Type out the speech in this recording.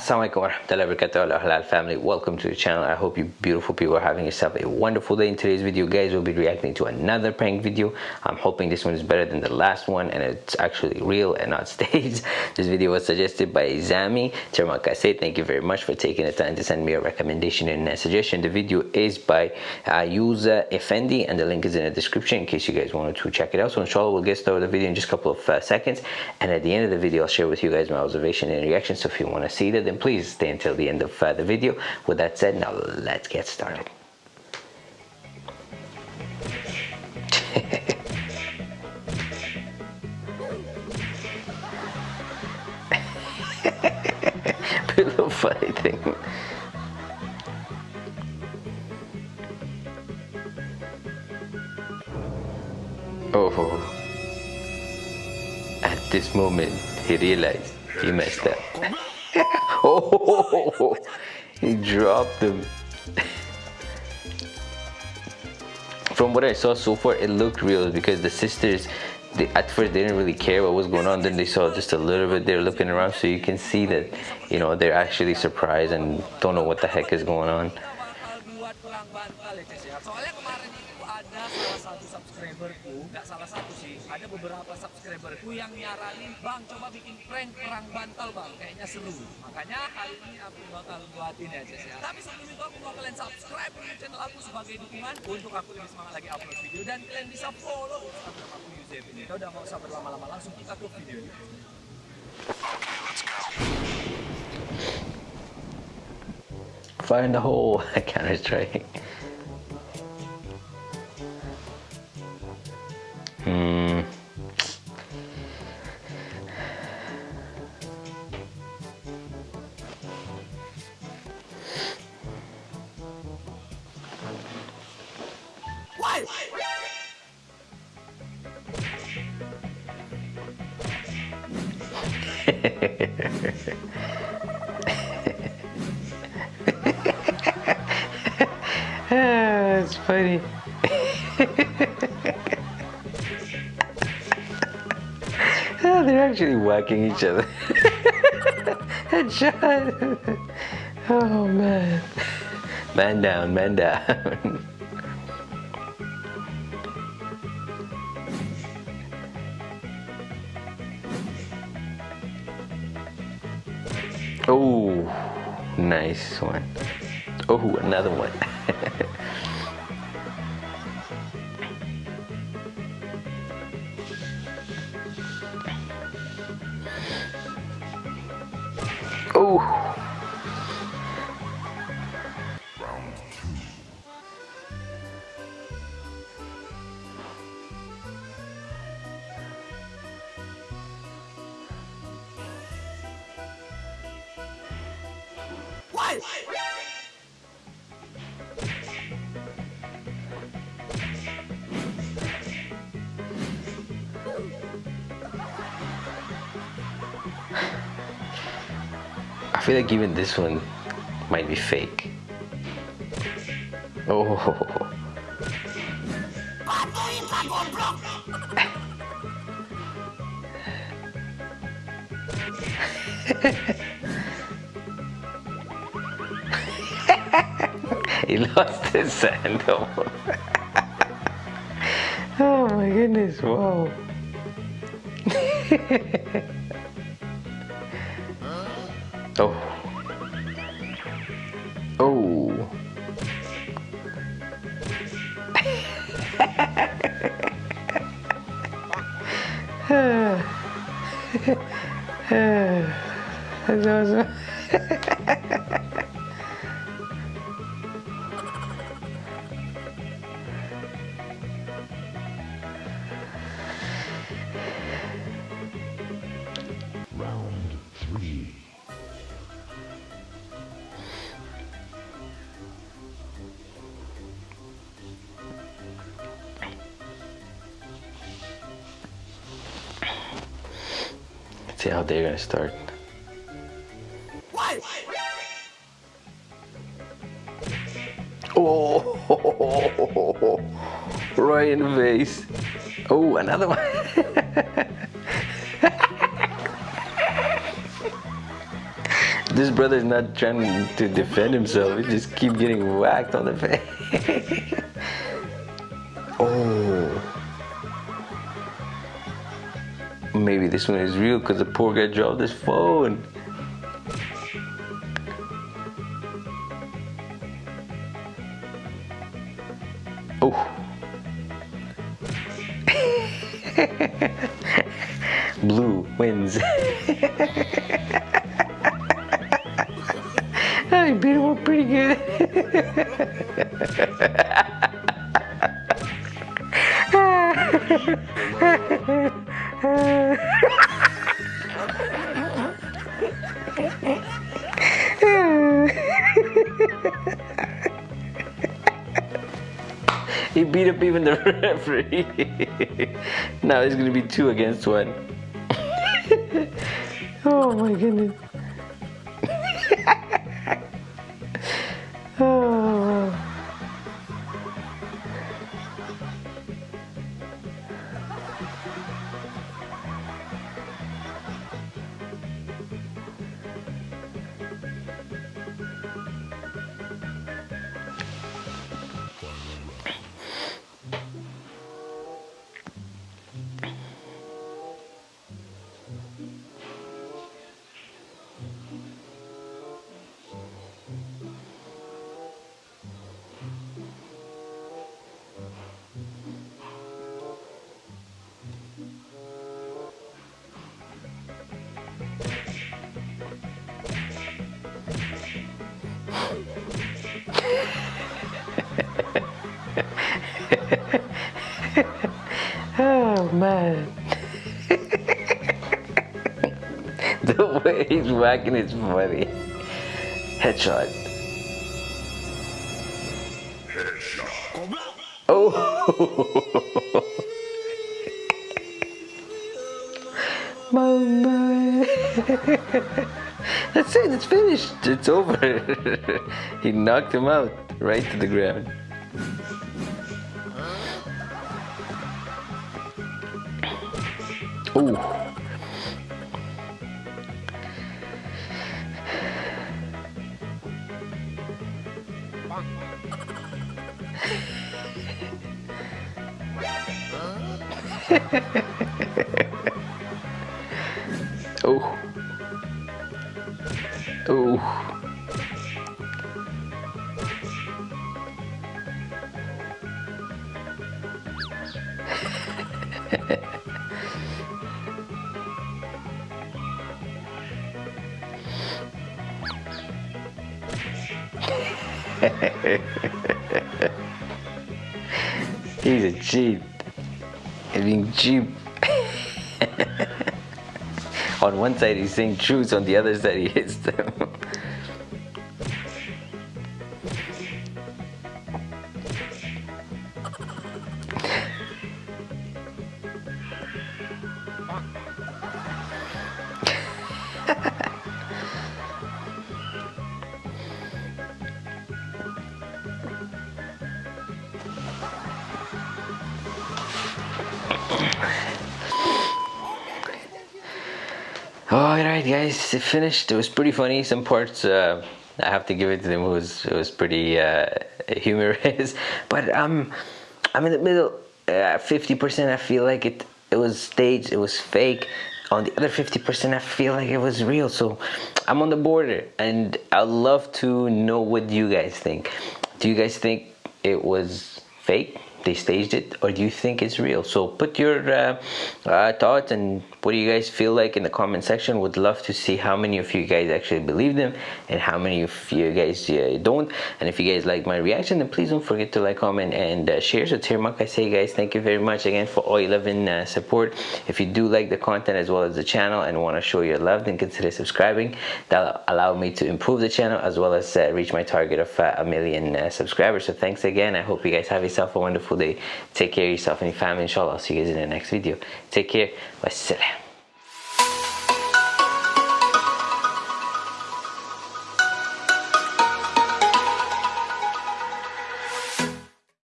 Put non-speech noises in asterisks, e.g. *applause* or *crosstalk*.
Assalamualaikum warahmatullahi wabarakatuh. Halal family welcome to the channel. I hope you beautiful people are having yourself a wonderful day. In today's video guys we'll be reacting to another prank video. I'm hoping this one is better than the last one and it's actually real and not *laughs* staged. This video was suggested by Zami Terima kasih thank you very much for taking the time to send me a recommendation and a suggestion. The video is by uh, Yuza Effendi and the link is in the description in case you guys wanted to check it out. So inshallah we'll get started with the video in just a couple of uh, seconds. And at the end of the video I'll share with you guys my observation and reaction. So if you want to see that then please stay until the end of uh, the video. With that said, now let's get started. *laughs* little funny thing. Oh, at this moment, he realized he messed up. *laughs* oh, he dropped them. From what I saw so far, it looked real because the sisters, they, at first they didn't really care what was going on. Then they saw just a little bit They're looking around, so you can see that, you know, they're actually surprised and don't know what the heck is going on. Subscriberku nggak salah satu sih. Ada beberapa subscriberku yang nyaranin bang coba bikin prank perang bantal bang. Kayaknya seru. Makanya hari ini aku bakal buatin Jess ya tapi sebelum itu aku mau kalian subscribe ke channel aku sebagai dukungan untuk aku lebih semangat lagi upload video dan kalian bisa follow instagram aku Yusef. Ini kita udah mau usah berlama-lama langsung kita ke video ini. Fire in the hole, *laughs* Counter Strike. That's funny. oh, *laughs* ah, they're actually whacking each other. *laughs* Headshot. oh man. Man down, man down. *laughs* Oh, nice one. Oh, another one. Oh. Feel like even this one might be fake. Oh. he lost his sandal. Oh. oh my goodness, wow. *laughs* oh. Oh. *laughs* *laughs* That's awesome. *laughs* see how they're gonna start. Oh, right in the face. Oh, another one. *laughs* This brother's not trying to defend himself. He just keep getting whacked on the face. *laughs* Maybe this one is real because the poor guy dropped his phone. Oh. *laughs* Blue wins. I beat him up pretty good. *laughs* *laughs* *laughs* he beat up even the *laughs* referee. now it's gonna be two against one. *laughs* oh my goodness. Man. *laughs* the way he's whacking is funny. Headshot. Headshot. Oh. *laughs* Mama. That's it, it's finished. It's over. *laughs* he knocked him out right to the ground. Ooh. oh. Oh. *laughs* He's a cheat. He's cheap. on one side he's saying truth, on the other side he hits them. Alright guys, it finished. It was pretty funny. Some parts uh, I have to give it to them. It was it was pretty uh, humorous. *laughs* But um, I'm in the middle. Uh, fifty percent, I feel like it. It was staged. It was fake. On the other fifty percent, I feel like it was real. So I'm on the border, and I'd love to know what you guys think. Do you guys think it was fake? They staged it or do you think it's real? So put your uh, uh, thoughts and what do you guys feel like in the comment section. Would love to see how many of you guys actually believe them and how many of you guys uh, don't. And if you guys like my reaction then please don't forget to like comment and uh, share. So Tirmak I say guys thank you very much again for all 11 uh, support. If you do like the content as well as the channel and want to show your love then consider subscribing. That'll allow me to improve the channel as well as uh, reach my target of a million subscribers. So thanks again. I hope you guys have yourself a wonderful day take care of yourself and your family inshallah. I'll see you guys in the next video. Take care. Wassalam